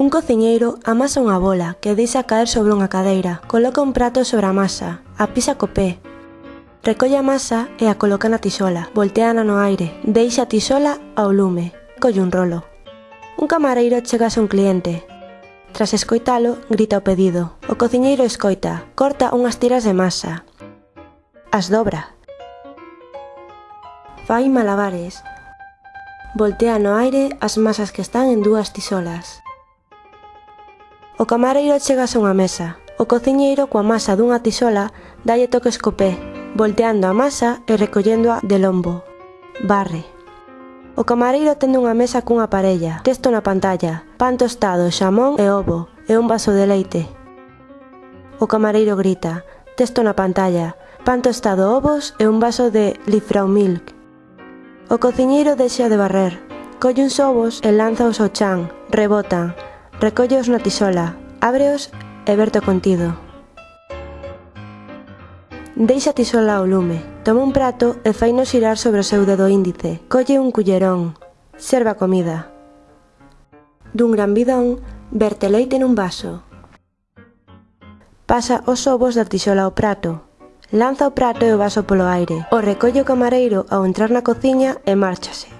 Un cociñeiro amasa unha bola que deixa caer sobre unha cadeira, coloca un prato sobre a masa, a pisa co pé, Recolle a masa e a coloca na tisola, volteana no aire, deixa a tisola ao lume, colle un rolo. Un camareiro chega a un cliente. Tras escoitalo, grita o pedido. O cociñeiro escoita, corta unhas tiras de masa. As dobra. Fai malabares. Voltea no aire as masas que están en dúas tisolas. O camareiro chegase a unha mesa. O cociñeiro coa masa dunha tisola dalle toques co pé, volteando a masa e recolléndoa de lombo. Barre. O camareiro tende unha mesa cunha parella, texto na pantalla, pan tostado, xamón e ovo, e un vaso de leite. O camareiro grita, texto na pantalla, pan tostado, ovos e un vaso de Lifraumilk. O cociñeiro deixa de barrer, colle uns ovos e lanzaos ao chan, rebotan, recolle os na tisola, Ábreos e verte o contido. Deixa tisola ao lume, toma un prato e faino xirar sobre o seu dedo índice. Colle un cullerón, serva comida. Dun gran bidón, verte leite nun vaso. Pasa os ovos da tisola ao prato. Lanza o prato e o vaso polo aire. O recolle o camareiro ao entrar na cociña e márchase.